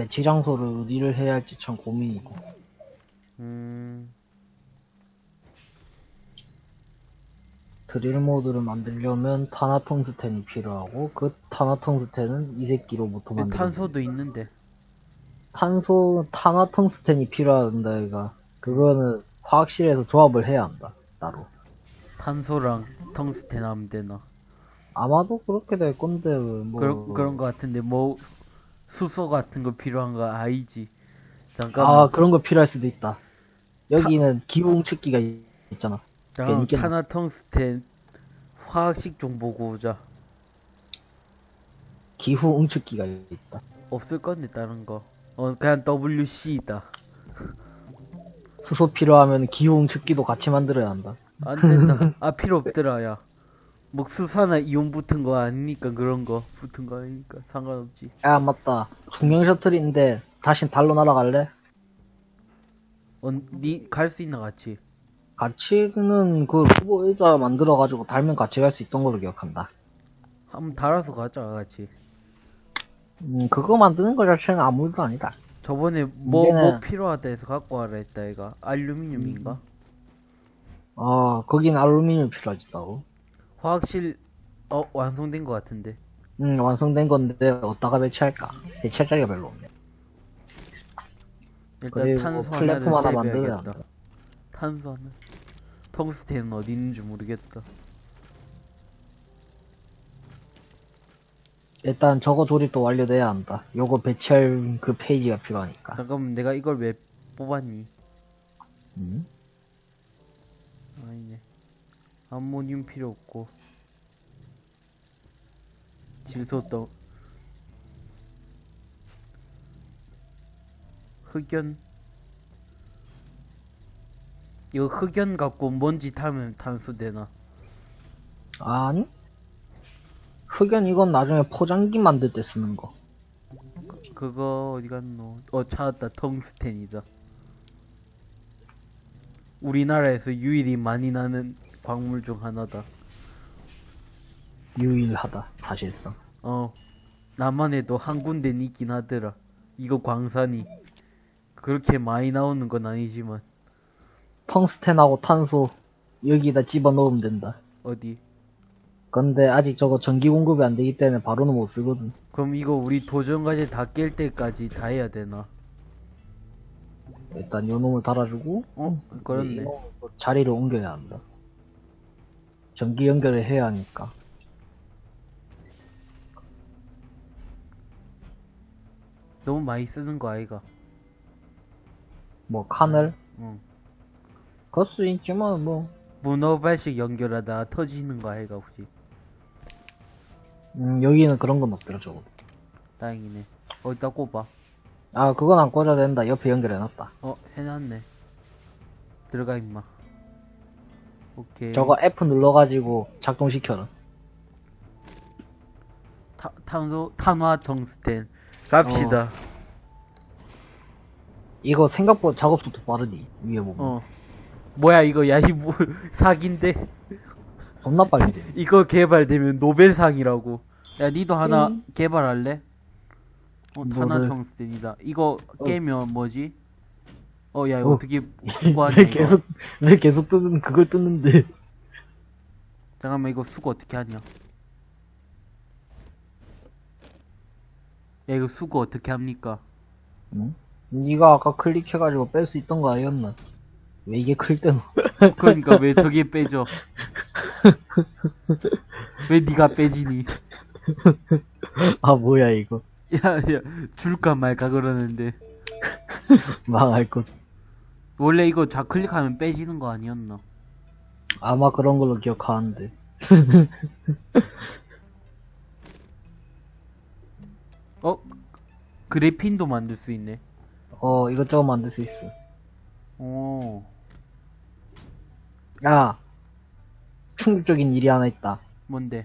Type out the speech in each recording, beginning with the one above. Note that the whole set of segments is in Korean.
배치 장소를 어디를 해야 할지 참 고민이고. 음, 드릴 모드를 만들려면 타나텅스텐이 필요하고 그 타나텅스텐은 이 새끼로부터 만들 탄소도 있는데. 탄소 타나텅스텐이 필요하다 얘가 그거는 화학실에서 조합을 해야 한다 따로 탄소랑 텅스텐 하면 되나? 아마도 그렇게 될 건데 뭐 그런, 그런 거 같은데, 뭐, 수소 같은 거 필요한 거 아니지. 잠깐만. 아 그런 거 필요할 수도 있다 여기는 기공 측기가 있- 있잖아 있겠네. 타나 텅스텐 화학식 좀 보고 오자. 기후 응축기가 있다 없을 건데, 다른 거. 어, 그냥 WC다. 수소 필요하면 기후 응축기도 같이 만들어야 한다 안 된다. 아, 필요 없더라, 야. 뭐, 수산화 이온 붙은 거 아니니까, 그런 거. 붙은 거 아니니까, 상관없지. 야 맞다 중형 셔틀인데 다시 달로 날아갈래? 어, 니, 갈수 있나, 같이? 같이는 그 후보 의자 만들어가지고 달면 같이 갈 수 있던 걸로 기억한다 한번 달아서 가자, 같이. 음 그거 만드는 거 자체는 아무 일도 아니다 저번에 뭐, 문제는- 뭐 필요하다 해서 갖고 와라 했다, 얘가. 알루미늄인가? 아 거긴 알루미늄 필요하지 따로 화학실, 어, 완성된 거 같은데. 음, 완성된 건데 어디다가 배치할까? 배치할 자리가 별로 없네. 일단 탄소 플랫폼 하나를. 한다. 탄소 하나. 텅스텐은 어디 있는지 모르겠다. 일단 저거 조립도 완료돼야 한다. 요거 배치할 그 페이지가 필요하니까. 잠깐만, 내가 이걸 왜 뽑았니? 음? 암모늄 필요 없고. 질소 떡. 흑연. 이거 흑연 갖고 먼지 타면 탄소 되나? 아니? 흑연 이건 나중에 포장기 만들 때 쓰는 거. 그거 어디 갔노? 어 찾았다. 텅스텐이다. 우리나라에서 유일히 많이 나는 광물 중 하나다. 유일하다, 사실상. 어, 나만 해도 한 군데는 있긴 하더라. 이거 광산이 그렇게 많이 나오는 건 아니지만 텅스텐하고 탄소 여기다 집어 넣으면 된다. 어디? 근데 아직 저거 전기 공급이 안 되기 때문에 바로는 못 쓰거든. 그럼 이거 우리 도전과제 다깰 때까지 다 해야 되나? 일단 요 놈을 달아주고, 어? 그렇네. 자리를 옮겨야 한다. 전기 연결을 해야 하니까. 너무 많이 쓰는 거 아이가? 뭐 칸을 응. 걸수 있지만 뭐 문어발식 연결하다 터지는 거 아이가 혹시? 음, 여기는 그런 건 없더라 저거. 다행이네. 어디다 꼽아? 아 그건 안 꽂아야 된다. 옆에 연결해놨다. 어 해놨네. 들어가 임마. 오케이. 저거 F 눌러가지고 작동시켜라. 타, 탄소 탄화 텅스텐 갑시다. 이거 생각보다 작업 속도 빠르니 위에 보면 어. 뭐야 이거 야 이 뭐 사기인데 존나 빨리 돼. 이거 개발되면 노벨상이라고. 야 니도 하나 음. 개발할래? 어 탄화 뭐를? 텅스텐이다. 이거 어. 깨면 뭐지? 어 야 이거 어. 어떻게 수거하냐 왜 이거. 계속 왜 계속 뜨는 그걸 뜯는데? 잠깐만 이거 수거 어떻게 하냐? 야 이거 수거 어떻게 합니까? 응? 네가 아까 클릭해가지고 뺄 수 있던 거 아니었나? 왜 이게 클 때는? 그러니까 왜 저게 빼져? 왜 니가 빼지니? 아 뭐야 이거 야 야 줄까 말까 그러는데 망할 것. 원래 이거 좌클릭하면 빼지는 거 아니었나? 아마 그런 걸로 기억하는데. 어? 그래핀도 만들 수 있네. 어 이것저것 만들 수 있어. 오. 야 충격적인 일이 하나 있다. 뭔데?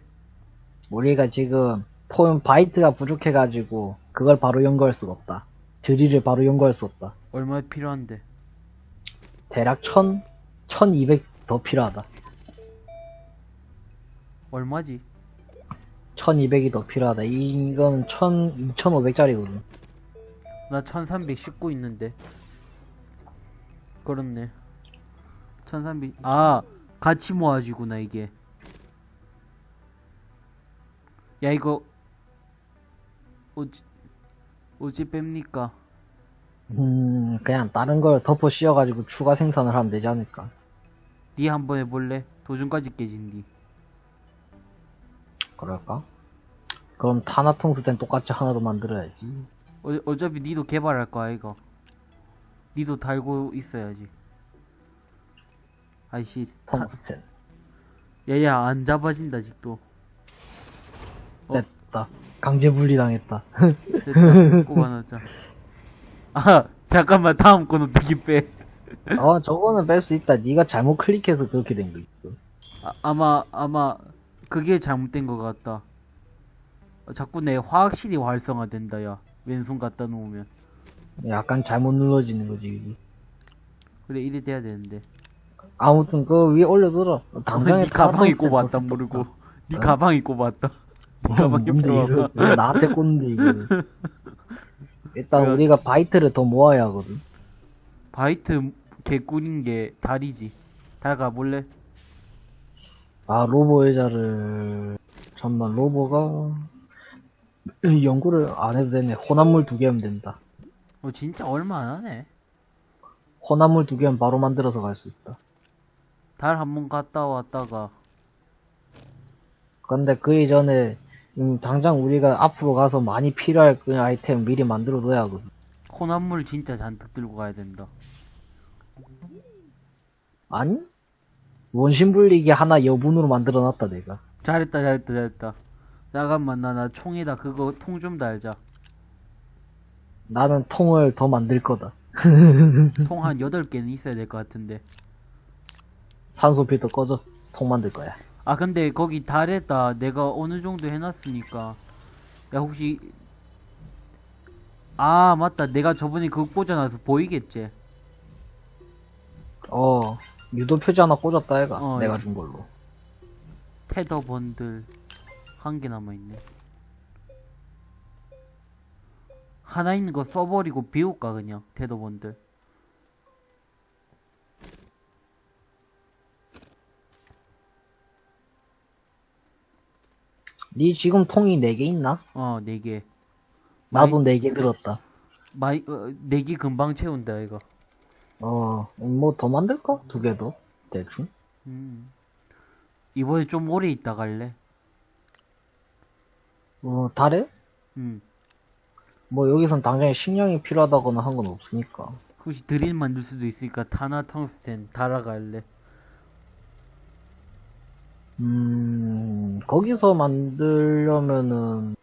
우리가 지금 폰 바이트가 부족해가지고 그걸 바로 연구할 수가 없다. 드릴을 바로 연구할 수 없다. 얼마 필요한데? 대략 1000, 1200 더 필요하다. 얼마지? 1200이 더 필요하다. 이거는 1000, 2500짜리거든. 나 1319 있는데. 그렇네. 1300, 아, 같이 모아지구나, 이게. 야, 이거, 어찌, 어찌 뺍니까? 음, 그냥 다른 걸 덮어 씌워가지고 추가 생산을 하면 되지 않을까. 니 한번 해볼래? 도중까지 깨진디. 그럴까? 그럼 타나통스텐 똑같이 하나 더 만들어야지. 어, 어차피 니도 개발할 거야, 이거. 니도 달고 있어야지. 아이씨, 타, 텅스텐. 야야, 안 잡아진다, 아직도. 어? 됐다. 강제 분리당했다. 됐다, 꼽아놓자. 아, 잠깐만, 다음 건 어떻게 빼? 어, 저거는 뺄 수 있다. 네가 잘못 클릭해서 그렇게 된 거 있어. 아, 아마, 아마, 그게 잘못된 것 같다. 어, 자꾸 내 화학실이 활성화된다, 야. 왼손 갖다 놓으면. 약간 잘못 눌러지는 거지. 이게. 그래, 이래 돼야 되는데. 아무튼 그 위에 올려둬라. 어, 당장에 니 가방에 타나통스텐 꼽았다, 떴어, 모르고. 어? 가방에 꼽았다. 니 가방에 뭔데, 이거. 꼽아봐. 이거 나한테 꽂는데 이거. 일단 그래. 우리가 바이트를 더 모아야 하거든. 바이트 개꿀인 게 달이지. 달 가볼래? 아 rover 의자를 잠만 rover가 연구를 안 해도 되네. 혼합물 두 개면 된다. 어, 진짜 얼마 안 하네. 혼합물 두 개면 바로 만들어서 갈 수 있다. 달 한 번 갔다 왔다가, 근데 그 이전에 음, 당장 우리가 앞으로 가서 많이 필요할 그 아이템 미리 만들어 둬야 하거든. 혼합물 진짜 잔뜩 들고 가야 된다. 아니? 원심 불리기 하나 여분으로 만들어 놨다 내가. 잘했다, 잘했다, 잘했다. 잠깐만, 나, 나 총에다 그거 통 좀 달자. 나는 통을 더 만들 거다. 통 한 8개는 있어야 될 것 같은데. 산소 필터 꺼져. 통 만들 거야. 아, 근데 거기 달에다 내가 어느 정도 해놨으니까. 야, 혹시. 아, 맞다. 내가 저번에 그거 꽂아놔서 보이겠지? 어, 유도 표지 하나 꽂았다 해가. 어, 내가 야. 준 걸로. 테더 번들. 한 개 남아있네. 하나 있는 거 써버리고 비울까, 그냥. 테더 번들. 니 지금 통이 4개 있나? 어, 네 개. 나도 4개 들었다. 마이, 어, 네개 금방 채운다, 이거. 어, 뭐 더 만들까? 두 개 더? 대충? 음. 이번에 좀 오래 있다 갈래? 어, 달에? 음. 뭐 여기선 당장에 식량이 필요하다거나 한 건 없으니까. 혹시 드릴 만들 수도 있으니까 타나 텅스텐 달아갈래? 음, 거기서 만들려면은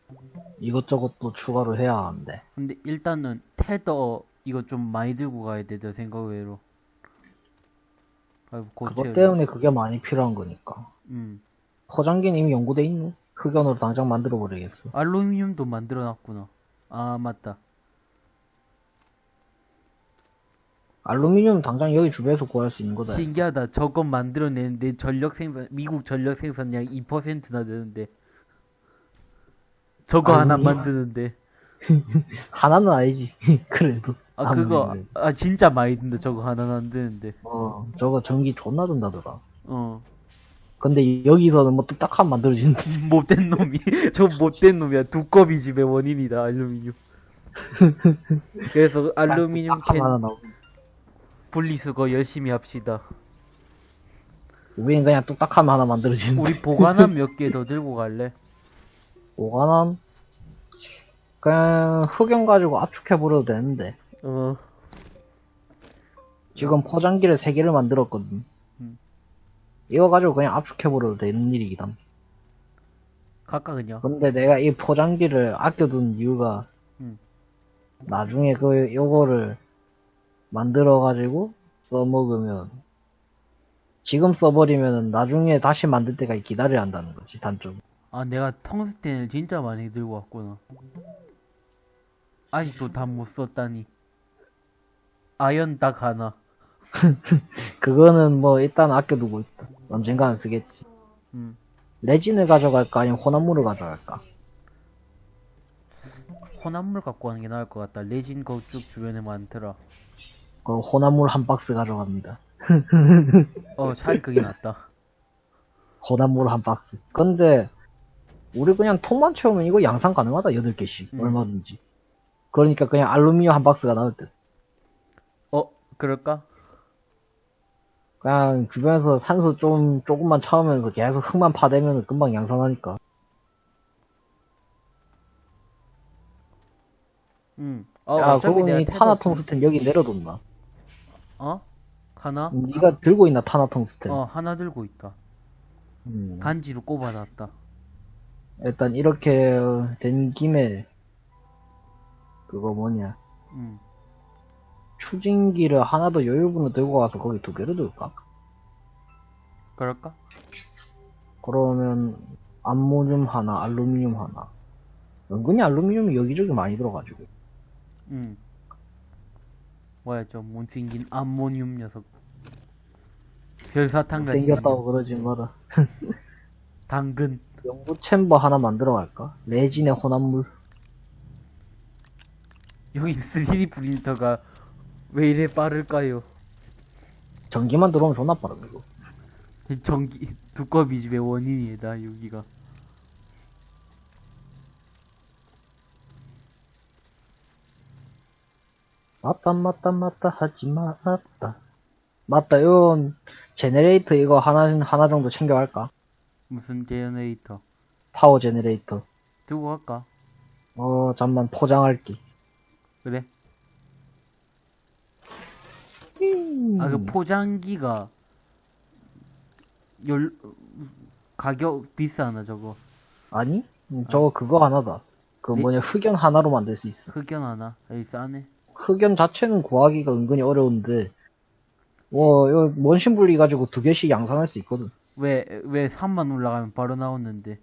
이것저것 또 추가로 해야 하는데. 근데 일단은 테더 이거 좀 많이 들고 가야 돼, 내 생각 외로. 아이고, 그것 때문에 그게 많이 필요한 거니까. 음. 포장기는 이미 연구돼 있네. 흑연으로 당장 만들어 버리겠어. 알루미늄도 만들어 놨구나. 아, 맞다. 알루미늄 당장 여기 주변에서 구할 수 있는 거다. 신기하다. 저거 만들어내는데 전력 생산, 미국 전력 생산량 2%나 되는데. 저거 하나 알루미늄? 만드는데. 하나는 아니지. 그래도. 아, 그거. 아, 진짜 많이 든다. 저거 하나 만드는데. 어, 저거 전기 존나 든다더라. 어. 근데 여기서는 뭐 뚝딱하면 만들어지는데. 못된 놈이 저 못된 놈이야 두꺼비 집의 원인이다 알루미늄 그래서 알루미늄 캔 하나 나오고. 분리수거 열심히 합시다 우리는 그냥 뚝딱하면 하나 만들어지는데. 우리 보관함 몇 개 더 들고 갈래? 오가남? 그냥 흑연 가지고 압축해버려도 되는데. 어 지금 포장기를 3개를 만들었거든. 음. 이거 가지고 그냥 압축해버려도 되는. 갈까 그냥 근데 내가 이 포장기를 아껴둔 이유가, 음. 나중에 그, 요거를 만들어가지고 써먹으면, 지금 써버리면 나중에 다시 만들 때까지 기다려야 한다는 거지, 단점. 아 내가 텅스텐을 진짜 많이 들고 왔구나 아직도 다 못 썼다니 아연 딱 하나 그거는 뭐 일단 아껴두고 있다. 언젠가는 쓰겠지. 음. 레진을 가져갈까 아니면 혼합물을 가져갈까? 혼합물 갖고 가는 게 나을 것 같다. 레진 거쪽 주변에 많더라. 그 혼합물 한 박스 가져갑니다. 어, 차라리 그게 낫다. 혼합물 한 박스. 근데 우리 그냥 통만 채우면 이거 양산 가능하다. 8개씩. 음. 얼마든지. 그러니까 그냥 알루미늄 한 박스가 나올 듯. 어, 그럴까? 그냥 주변에서 산소 좀 조금만 차오면서 계속 흙만 파대면 금방 양산하니까. 응. 어, 야, 어차피 그분이 타나 텅스텐 여기 내려뒀나? 어? 하나? 네가 들고 있나 타나 텅스텐? 어, 하나 들고 있다. 음. 간지로 꼽아놨다. 일단 이렇게 된 김에 그거 뭐냐 응. 추진기를 하나 더 여유분을 들고 가서 거기 두 개를 둘까? 그럴까? 그러면 암모늄 하나, 알루미늄 하나. 은근히 알루미늄이 여기저기 많이 들어가지고. 응. 뭐야, 저 못생긴 암모늄 녀석. 별사탕 같이 생겼다고 그러지 마라. 당근. 연구 챔버 하나 만들어 갈까? 레진의 혼합물. 여기 3D 프린터가 왜 이래 빠를까요? 전기만 들어오면 존나. 이 전기 두꺼비 집의 원인이다 여기가. 맞다 맞다 맞다 하지 맞다. 맞다 이건 generator 이거 하나 하나 정도 챙겨갈까? 무슨 generator? 파워 제네레이터. 두고 갈까? 어 잠만 포장할게. 그래? 음. 아그 포장기가 열 가격 비싸나 저거 아니? 음, 저거 그거 하나다. 그 네? 뭐냐 흑연 하나로 만들 수 있어. 흑연 하나? 여기 싸네. 흑연 자체는 구하기가 은근히 어려운데, 와, 이거 원심 분리 가지고 두 개씩 양산할 수 있거든. 왜 왜 산만 올라가면 바로 나오는데?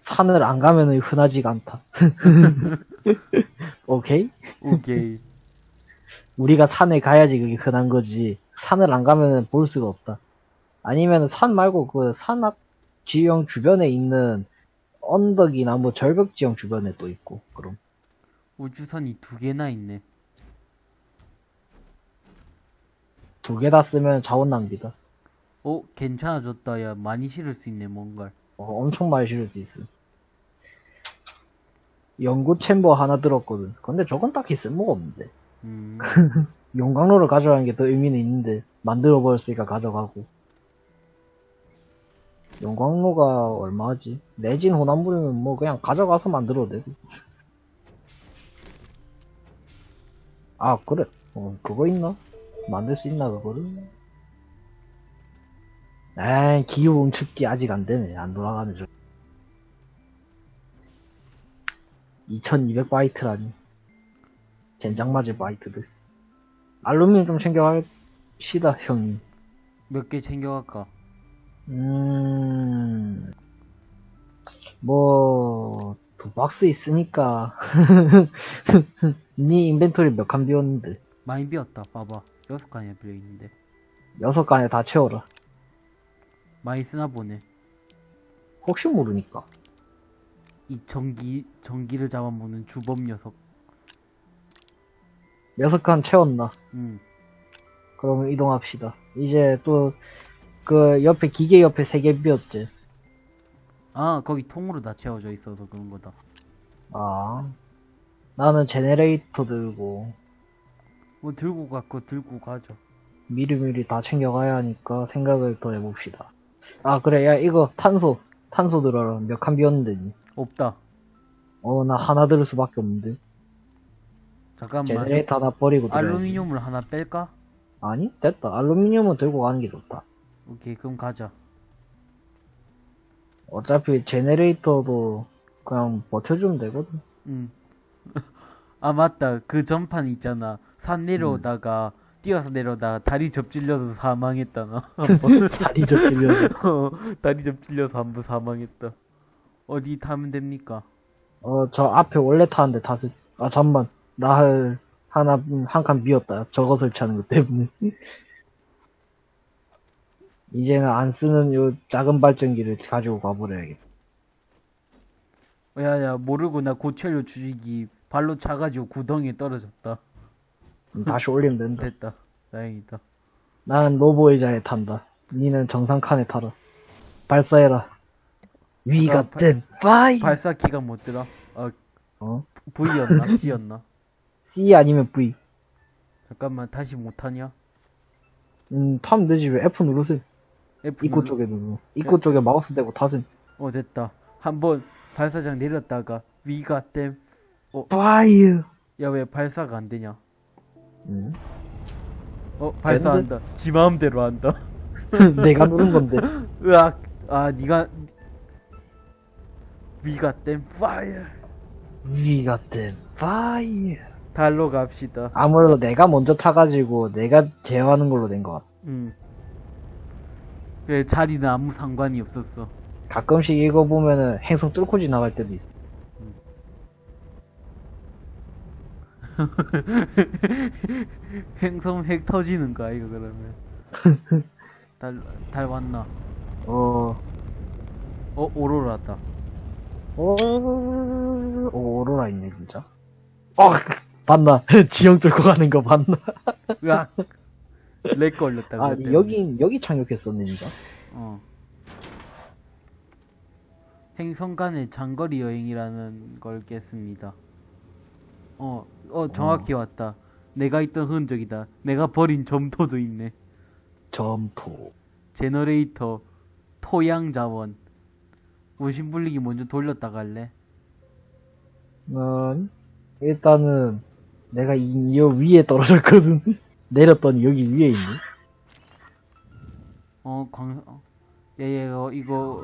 산을 안 가면은 흔하지가 않다. 오케이? 오케이. 우리가 산에 가야지 그게 흔한 거지. 산을 안 가면은 볼 수가 없다. 아니면 산 말고 그 산악 지형 주변에 있는 언덕이나 뭐 절벽 지형 주변에 또 있고, 그럼. 우주선이 두 개나 있네. 두 개 다 쓰면 자원 낭비다. 어 괜찮아졌다 야 많이 실을 수 있네 뭔가를. 어, 엄청 많이 실을 수 있어. 연구 챔버 하나 들었거든. 근데 저건 딱히 쓸모가 없는데. 음. 용광로를 가져가는 게 더 의미는 있는데, 만들어 버렸으니까 가져가고. 용광로가 얼마지? 내진 혼합물이면 뭐 그냥 가져가서 만들어도 되고. 아, 그래. 어, 그거 있나? 만들 수 있나, 그거를? 에이, 기후 응축기 아직 안 되네. 안 돌아가네, 저. 2200바이트라니. 젠장 맞을 바이트들. 알루미늄 좀 챙겨갑시다, 형님. 몇 개 챙겨갈까? 음, 뭐, 두 박스 있으니까. 니 인벤토리 몇 칸 비웠는데. 많이 비었다. 봐봐. 여섯 칸이나 비어 있는데. 여섯 칸에 다 채워라. 많이 쓰나 보네. 혹시 모르니까. 이 전기 전기를 잡아먹는 주범 녀석. 여섯 칸 채웠나? 음. 그러면 이동합시다. 이제 또, 그, 옆에, 기계 옆에 세 개 비었지. 아 거기 통으로 다 채워져 있어서 그런 거다. 아. 나는 제네레이터 들고, 뭐 들고 갖고 들고 가죠. 미리미리 다 챙겨가야 하니까 생각을 더 해봅시다. 아, 그래, 야, 이거 탄소, 탄소 들어라. 몇 칸 비었는데, 니. 없다. 어, 나 하나 들을 수밖에 없는데. 잠깐만. 제네레이터 하나 버리고. 알루미늄을 하나 뺄까? 아니, 됐다. 알루미늄은 들고 가는 게 좋다. 오케이 그럼 가자. 어차피 제네레이터도 그냥 버텨주면 되거든. 음. 아 맞다. 그 전판 있잖아. 산 내려오다가 뛰어서 내려오다가 다리 접질려서 사망했다 나. 다리 접질려서. 어, 다리 접질려서 한 번 사망했다. 어디 타면 됩니까? 어, 저 앞에 원래 타는데 다시, 아, 잠만. 나 할, 하나, 한 칸 비었다. 저거 설치하는 것 때문에. 이제는 안 쓰는 요 작은 발전기를 가지고 가버려야겠다. 야야 모르고 나 고철료 주식이 발로 차가지고 구덩이에 떨어졌다. 다시 올리면 된다. 됐다. 다행이다. 나는 노보의자에 탄다. 니는 정상 칸에 타라. 발사해라. 위가 아, 발- 된 파이. 발사키가 뭐더라? 어 어? V였나? C였나? C 아니면 V. 잠깐만 다시 못하냐? 음, 타면 되지. 왜 F 누르세요? F 입구 눌러- 쪽에 누르. 입구 쪽에 마우스 대고 타세요. 어 됐다. 한번 발사장 내렸다가 위가 땜. 파이어. 야왜 발사가 안 되냐? 음. 어 발사한다. 지 마음대로 한다. 내가 누른 건데. 으악. 아 니가 위가 땜 파이어. 위가 된 파이어. 달로 갑시다. 아무래도 내가 먼저 타가지고 내가 제어하는 걸로 된 것 같아. 음. 그 자리는 아무 상관이 없었어. 가끔씩 이거 보면은 행성 뚫고 지나갈 때도 있어. 행성 핵 터지는 거야 이거 그러면. 달, 달 왔나? 어, 어 오로라다. 오, 오, 오로라 있네, 진짜. 어, 봤나? 지형 뚫고 가는 거 봤나? 으악. lag 걸렸다. 아. 여기, 여기 착륙했었네, 진짜. 어. 행성 간의 장거리 여행이라는 걸 깼습니다. 어, 어, 정확히 왔다. 내가 있던 흔적이다. 내가 버린 점토도 있네. 점토. generator, 토양 자원. 우신 불리기 먼저 돌렸다 갈래? 난, 일단은, 내가 이, 여 위에 떨어졌거든. 내렸더니 여기 위에 있네. 어, 광, 어, 예, 예, 어, 이거,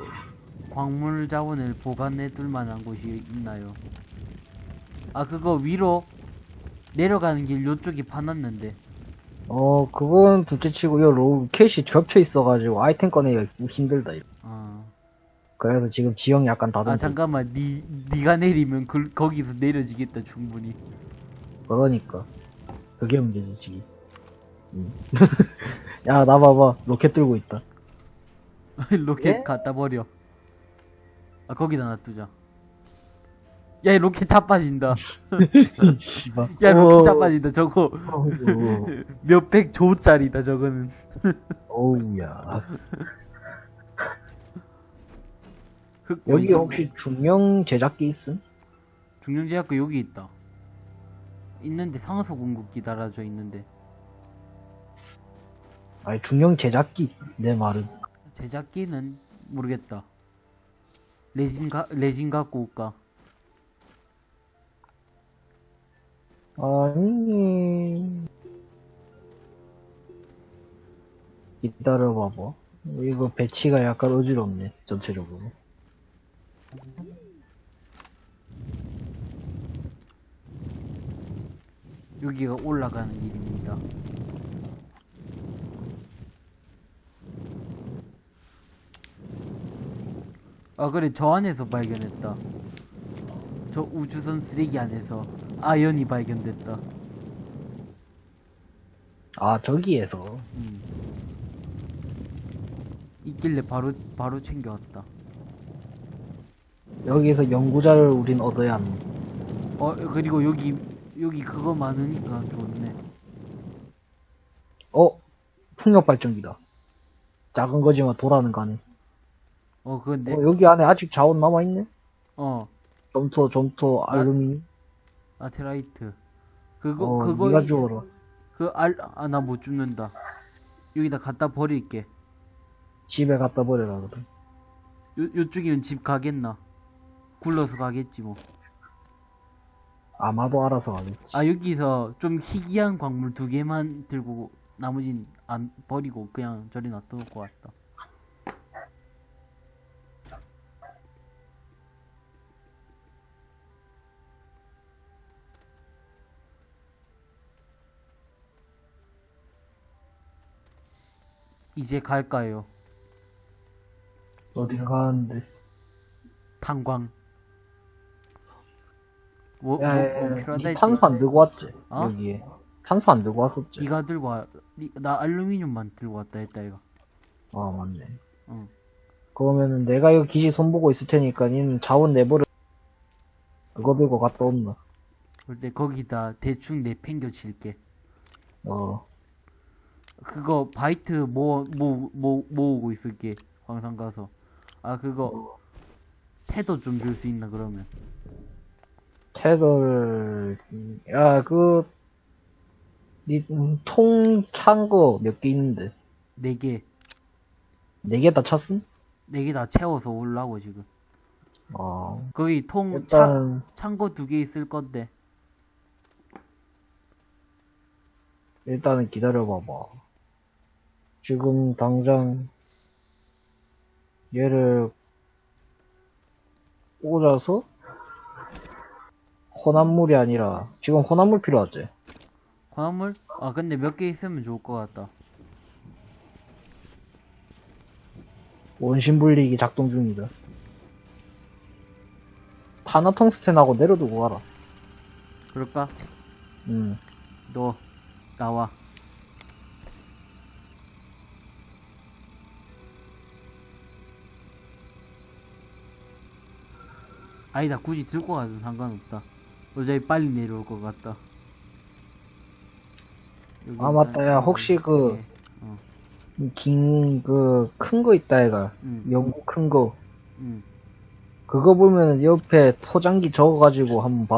광물 자원을 보관해 둘 만한 곳이 있나요? 아, 그거 위로 내려가는 길 요쪽이 파놨는데. 어, 그건 둘째 치고, 요 로켓이 겹쳐 있어가지고 아이템 꺼내기가 힘들다. 이거. 아, 그래서 지금 지형 약간 다듬고. 아 잠깐만, 니, 니가 내리면 그, 거기서 내려지겠다, 충분히. 그러니까. 그게 문제지, 지금. 음. 야, 나 봐봐. 로켓 들고 있다. 로켓 예? 갖다 버려. 아, 거기다 놔두자. 야, 이 로켓 자빠진다. 씨발. 야, 어, 로켓 자빠진다. 저거, 몇백 조짜리다, 저거는. 어우야. 흑 여기? 혹시 중형 제작기 있음? 중령제약고 여기 있다. 있는데 상소 공급기 달아져 있는데 아니, 중형 제작기. 내 말은. 제작기는 모르겠다. 레진 가 레진 갖고 올까? 아니. 기다려봐봐. 이거 배치가 약간 어지럽네, 전체적으로. 여기가 올라가는 길입니다. 아 그래 저 안에서 발견했다. 저 우주선 쓰레기 안에서 아연이 발견됐다. 아, 저기에서. 음. 있길래 바로 바로 챙겨왔다. 여기에서 연구자를 우린 얻어야 하는. 어 그리고 여기 여기 그거 많으니까 좋네. 어? 풍력 발전기다. 작은 거지만 돌아는 가네. 어 근데 어, 여기 안에 아직 자원 남아 있네? 어 점토, 점토, 알루미늄. 아테라이트 그거 어, 그거 니가 주워라. 그 알 아 나 못 죽는다. 여기다 갖다 버릴게. 집에 갖다 버려라, 그래. 요 요쪽이면 집 가겠나? 굴러서 가겠지 뭐. 아마도 알아서 가겠지. 아 여기서 좀 희귀한 광물 두 개만 들고 나머진 안 버리고 그냥 저리 것 같다. 이제 갈까요? 어디가 가는데. 탄광. 뭐, 뭐, 야, 뭐 야, 야, 필요하다 니? 탄소 안 들고 왔지? 어? 여기에. 탄소 안 들고 왔었지? 니가 들고 와, 니, 나 알루미늄만 들고 왔다 했다 이거. 아, 맞네. 응. 그러면은 내가 이거 기지 손보고 있을 테니까 니는 자원 내버려. 그거 들고 갔다 온다. 그럴 때 거기다 대충 내팽겨 칠게. 어, 그거 바이트 모, 모, 모, 모으고 있을게. 광산 가서. 아, 그거 태도 좀 줄 수 있나, 그러면. 테더를, 야, 그, 니, 음, 통, 찬거 몇 개 있는데. 네 개. 네 개 다 찼음? 네 개 다 채워서 올라고, 지금. 어, 거기 통, 차, 일단, 창고 두개 있을 건데. 일단은 기다려봐봐. 지금 당장, 얘를 꽂아서, 혼합물이 아니라, 지금 혼합물 필요하지? 광물? 아, 근데 몇 개 있으면 좋을 것 같다. 원심 분리기 작동 중이다. 타나텅스텐하고 내려두고 가라. 그럴까? 음. 너, 나와. 아니다, 굳이 들고 가도 상관없다. 어차피 빨리 내려올 것 같다. 아, 맞다. 야, 혹시 그- 네. 어, 긴, 그, 큰 거 있다, 얘가. 응, 연구 큰 거. 응. 그거 보면 옆에 포장기 적어가지고 한번 봐.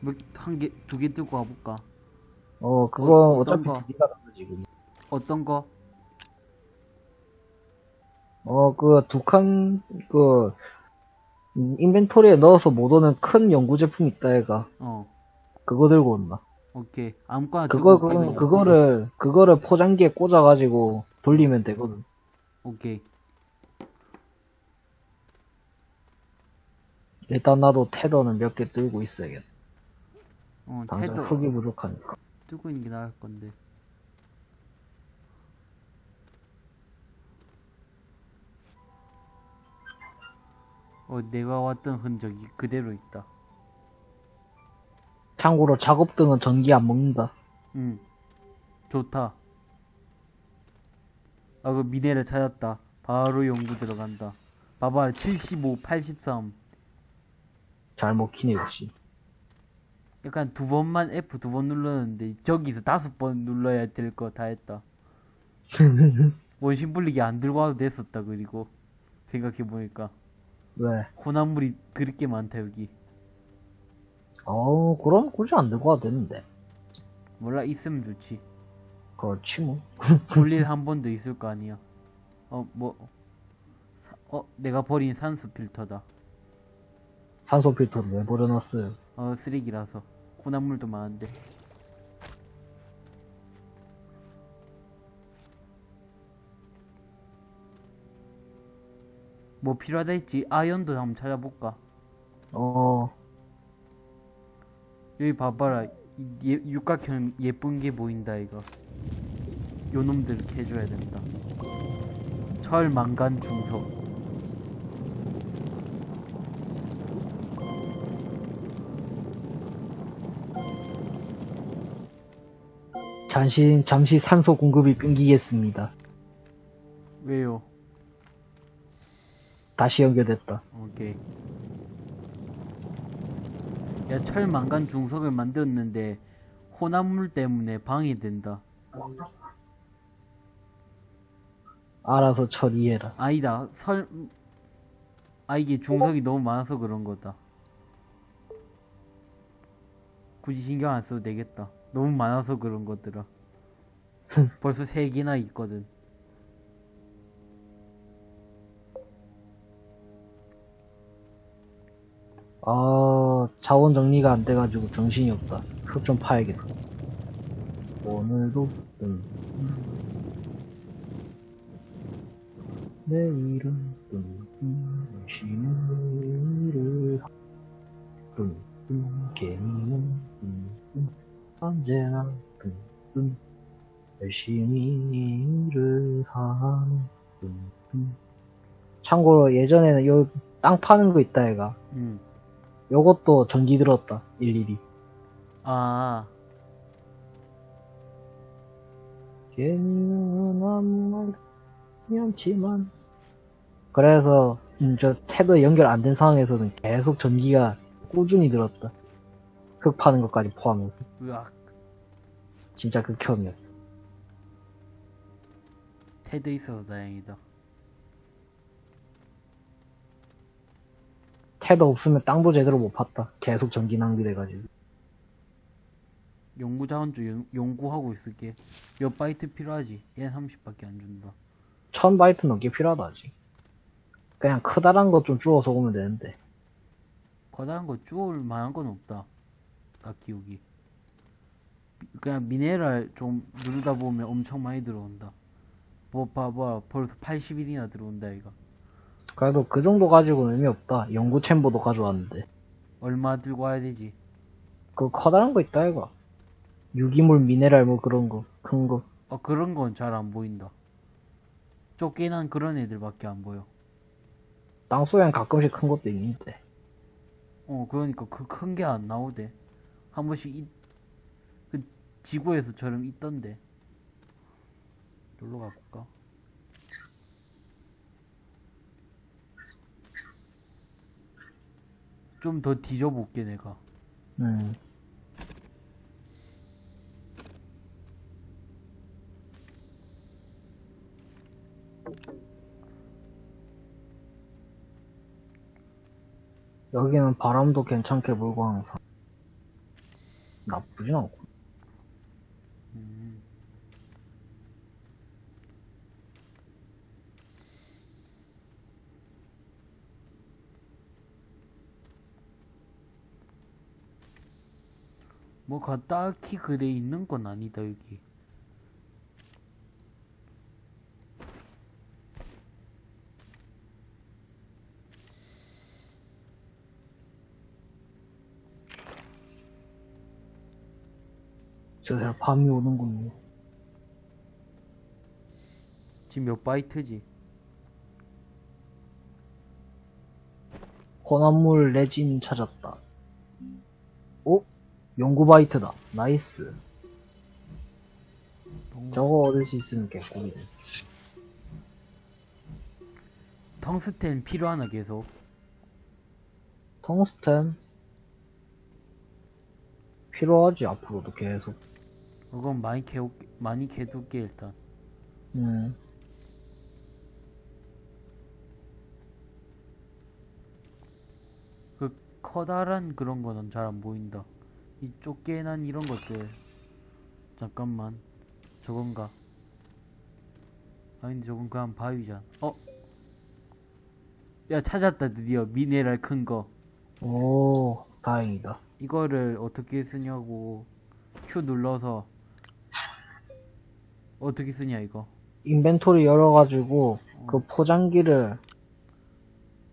뭐, 한 개, 두 개 들고 가볼까? 어, 그거 어, 어, 어떤 차피 거? 지금. 어떤 거? 어, 그, 두 칸, 그, 음, 인벤토리에 넣어서 못 오는 큰 연구 제품 있다, 얘가. 어, 그거 들고 온다. 오케이. 아무거나 그거, 그, 가면 그거를, 그거를 포장기에 꽂아가지고 돌리면 되거든. 오케이. 일단 나도 테더는 몇 개 들고 있어야겠다. 어, 당장 태도 흙이 부족하니까. 뜨고 있는 게 나을 건데. 어, 내가 왔던 흔적이 그대로 있다. 참고로 작업등은 전기 안 먹는다. 응. 좋다. 아, 그 미네를 찾았다. 바로 연구 들어간다. 봐봐, 75, 83. 잘 먹히네, 역시. 약간 두 번만 F 두 번 눌렀는데, 저기서 다섯 번 눌러야 될 거 다 했다. 원심 분리기 안 들고 와도 됐었다, 그리고. 생각해보니까. 왜? 혼합물이 그렇게 많다, 여기. 어, 그럼 굳이 안 들고 와도 되는데. 몰라, 있으면 좋지. 그렇지, 뭐. 볼일 한 번 더 있을 거 아니야. 어, 뭐. 사- 어, 내가 버린 산소 필터다. 산소 필터를 왜 버려놨어요? 어, 쓰레기라서. 혼합물도 많은데. 뭐 필요하다 했지? 아연도 한번 찾아볼까? 어, 여기 봐봐라. 이 예, 육각형 예쁜 게 보인다, 이거. 요 놈들 이렇게 해줘야 된다. 철, 망간, 중석. 잠시, 잠시 산소 공급이 끊기겠습니다. 왜요? 다시 연결됐다. 오케이. 야, 철, 망간, 중석을 만들었는데, 혼합물 때문에 방해된다. 알아서 처리해라. 아니다, 설, 아, 이게 중석이 너무 많아서 그런 거다. 굳이 신경 안 써도 되겠다. 너무 많아서 그런 것들아. 벌써 세 개나 있거든. 아, 자원 정리가 안 돼가지고 정신이 없다. 흙 좀 파야겠다. 오늘도, 음. 내일은, 쉬는 일을, 음, 개미는, 음, 음, 언제나, 음, 음, 열심히 일을 하는, 음, 음. 참고로 예전에는 요 땅 파는 거 있다, 얘가. 음. 요것도 전기 들었다, 일일이. 아, 말 않지만. 그래서 음, 저 테더 연결 안 된 상황에서는 계속 전기가 꾸준히 들었다. 흙 파는 것까지 포함해서. 으악 진짜 극혐이었어. tether 있어서 다행이다 tether 없으면 땅도 제대로 못 팠다. 계속 전기 낭비돼가지고. 연구자원 좀 연- 연구하고 있을게 몇 바이트 필요하지? 얘 30밖에 안 준다 1000바이트 넘게 필요하다, 아직. 그냥 크다란 것 좀 주워서 오면 되는데. 커다란 거 주울 만한 건 없다 딱히 여기 그냥 미네랄 좀 누르다 보면 엄청 많이 들어온다 뭐 봐봐 벌써 80일이나 들어온다 이거 그래도 그 정도 가지고는 의미 없다. 연구 챔버도 가져왔는데. 얼마 들고 와야 되지? 그 커다란 거 있다, 이거. 유기물, 미네랄 뭐 그런 거. 큰 거. 어 그런 건 잘 안 보인다 쫓겨난 그런 애들밖에 안 보여 땅속엔 가끔씩 큰 것도 있는데. 어 그러니까 그 큰 게 안 나오대 한 번씩 이, 그 지구에서처럼 있던데 놀러 가볼까? 좀 더 뒤져볼게 내가. 음. 여기는 바람도 괜찮게 불고 항상. 나쁘진 않고 음. 뭐가 딱히 그래 있는 건 아니다 여기 저새 밤이 오는군요 지금 몇 바이트지? 혼합물 레진 찾았다 오? 연구 바이트다. nice. 동- 저거 얻을 수 있으면 개꿀이네 텅스텐 필요하나 계속? 텅스텐? 필요하지 앞으로도 계속. 그건 많이 캐 많이 캐둘게 일단. 음. 그 커다란 그런 거는 잘 안 보인다. 이 쫓겨난 이런 것들. 잠깐만. 저건가? 아닌데 저건 그냥 바위잖아. 어? 야 찾았다 드디어 미네랄 큰 거. 오, 다행이다. 이거를 어떻게 쓰냐고 Q 눌러서 어떻게 쓰냐 이거. 인벤토리 열어가지고 그 포장기를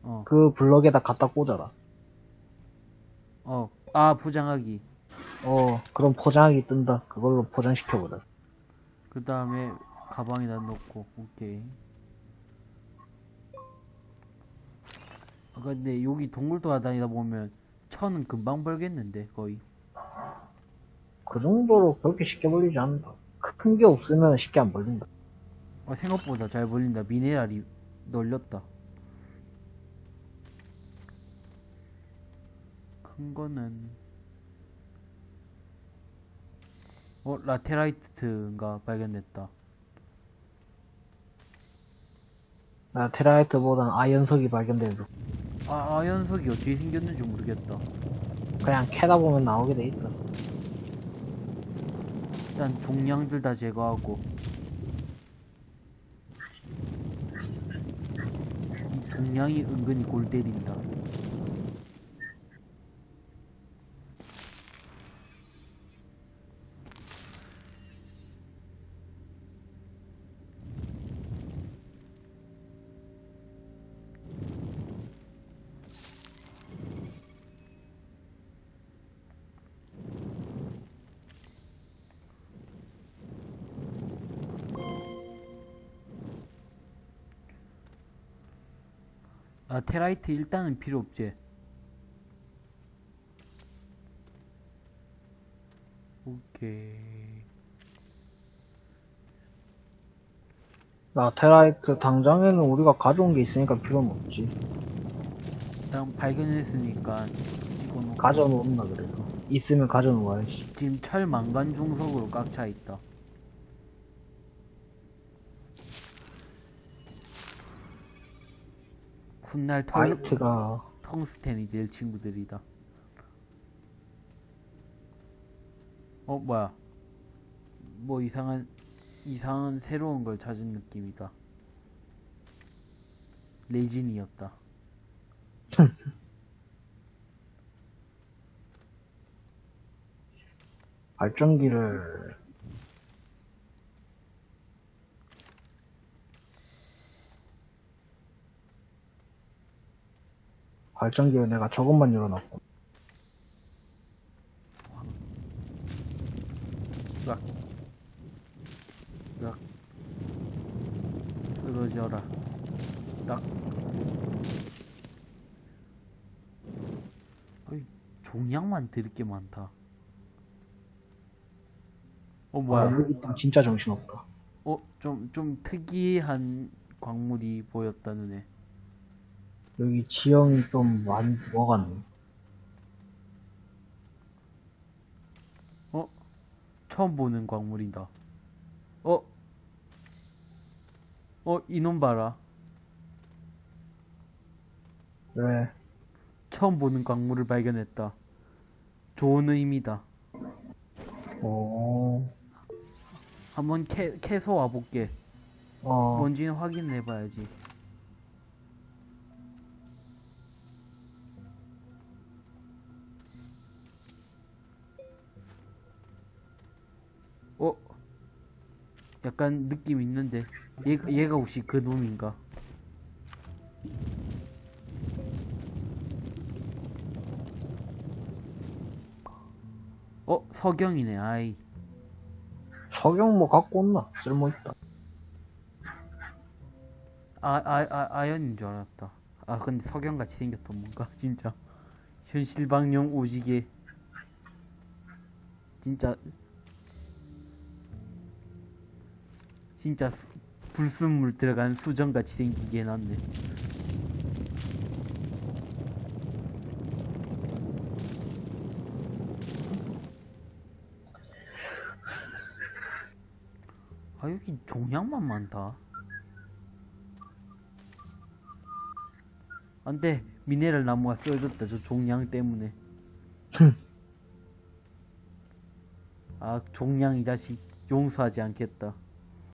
어. 그 블럭에다 갖다 꽂아라. 어. 아 포장하기. 어, 그럼 포장하기 뜬다. 그걸로 포장시켜보자. 그 다음에 가방에다 넣고 오케이 아 근데 여기 동굴 돌아다니다 보면 천은 금방 벌겠는데 거의 그 정도로 그렇게 쉽게 벌리지 않는다. 큰 게 없으면 쉽게 안 벌린다. 어, 생각보다 잘 벌린다 미네랄이 널렸다 큰 거는 어 라테라이트인가 발견됐다. 나 테라이트보단 아연석이 발견돼도 아 아연석이 어떻게 생겼는지 모르겠다. 그냥 캐다 보면 나오게 돼 있다. 일단 종량들 다 제거하고. 이 종량이 은근히 골 때린다 테라이트 일단은 필요 없지 오케이 나 테라이트 당장에는 우리가 가져온 게 있으니까 필요는 없지. 일단 발견했으니까 가져놓나 그래서. 있으면 가져놓아야지. 지금 철 망간 중석으로 꽉 차 있다. 훗날 털, 아이트가 텅스텐이 될 친구들이다. 어, 뭐야. 뭐 이상한, 이상한 새로운 걸 찾은 느낌이다. 레진이었다. 발전기를 발전기를 내가 저것만 열어놨고 으악. 으악. 쓰러져라. 딱. 어이, 종양만 들을 게 많다. 어, 아, 뭐야. 여기 땅 진짜 정신없다 어, 좀, 좀 특이한 광물이 보였다, 눈에. 여기 지형이 좀 많이 먹었네 어? 처음 보는 광물이다. 어? 어, 이놈 봐라. 왜 처음 보는 광물을 발견했다. 좋은 의미다. 어... 한번 캐, 캐서 와볼게. 어... 뭔지는 확인해봐야지. 약간 느낌 있는데. 얘, 얘가 혹시 그 놈인가? 어? 석영이네, 아이. 석영 뭐 갖고 온나 쓸모있다 아, 아, 아, 아연인 줄 알았다. 아, 근데 석영같이 생겼던 뭔가, 진짜. 현실방용 오지게. 진짜. 진짜 수- 불순물 들어간 수정같이 생기게 해놨네. 아, 여기 종양만 많다. 안돼 미네랄 나무가 쓰여졌다 저 종양 때문에 아 종양 이 자식 용서하지 않겠다